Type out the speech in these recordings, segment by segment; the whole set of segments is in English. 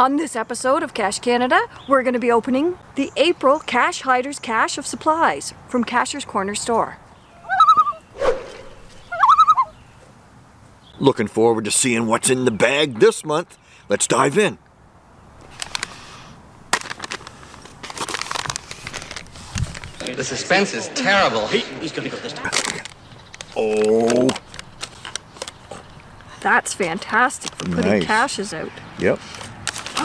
On this episode of Cache Canada, we're going to be opening the April Cache Hider's Cache of Supplies from Cacher's Corner Store. Looking forward to seeing what's in the bag this month. Let's dive in. The suspense is terrible. He's gonna go this time. Oh, That's fantastic for putting Nice. caches out. yep.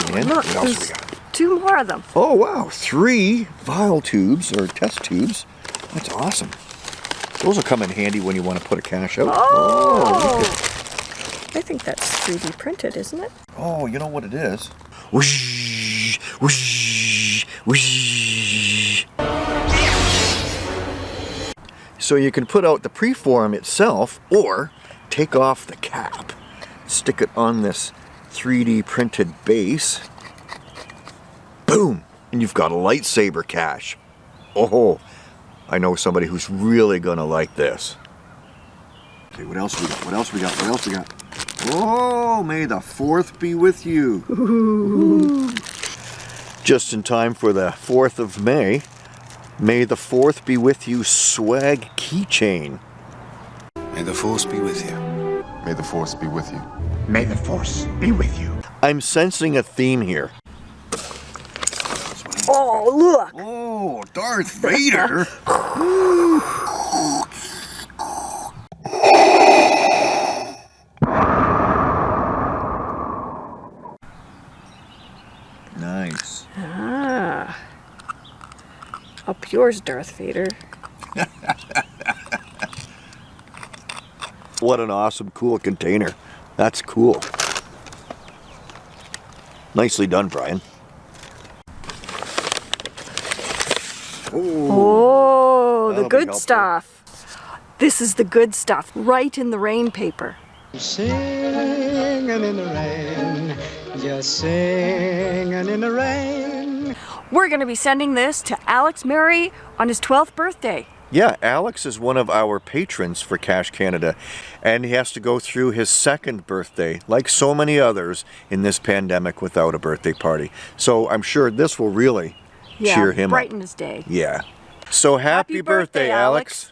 Oh, And look, what else we got? two more of them. Oh, wow. Three vial tubes or test tubes. That's awesome. Those will come in handy when you want to put a cache out. Oh! oh look I think that's 3D printed, isn't it? Oh, you know what it is? Whoosh, whoosh, whoosh. So you can put out the preform itself or take off the cap, stick it on this 3D printed base. Boom! And you've got a lightsaber cache. Oh, I know somebody who's really gonna like this. Okay, what else we got? What else we got? What else we got? Oh, may the fourth be with you. Just in time for the 4th of May. May the 4th be with you swag keychain. May the force be with you. May the force be with you. May the Force be with you. I'm sensing a theme here. Oh, look! Oh, Darth Vader! nice. Ah. Up yours, Darth Vader. What an awesome, cool container. That's cool. Nicely done, Brian. Oh, the good stuff. This is the good stuff, Rite in the Rain paper. Singing in the rain, just singing in the rain. We're going to be sending this to Alex Murray on his 12th birthday. Yeah, Alex is one of our patrons for Cache Canada, and he has to go through his second birthday, like so many others in this pandemic, without a birthday party. So I'm sure this will really Yeah, cheer him brighten up. his day. Yeah. So happy, Happy birthday, birthday, Alex. Alex.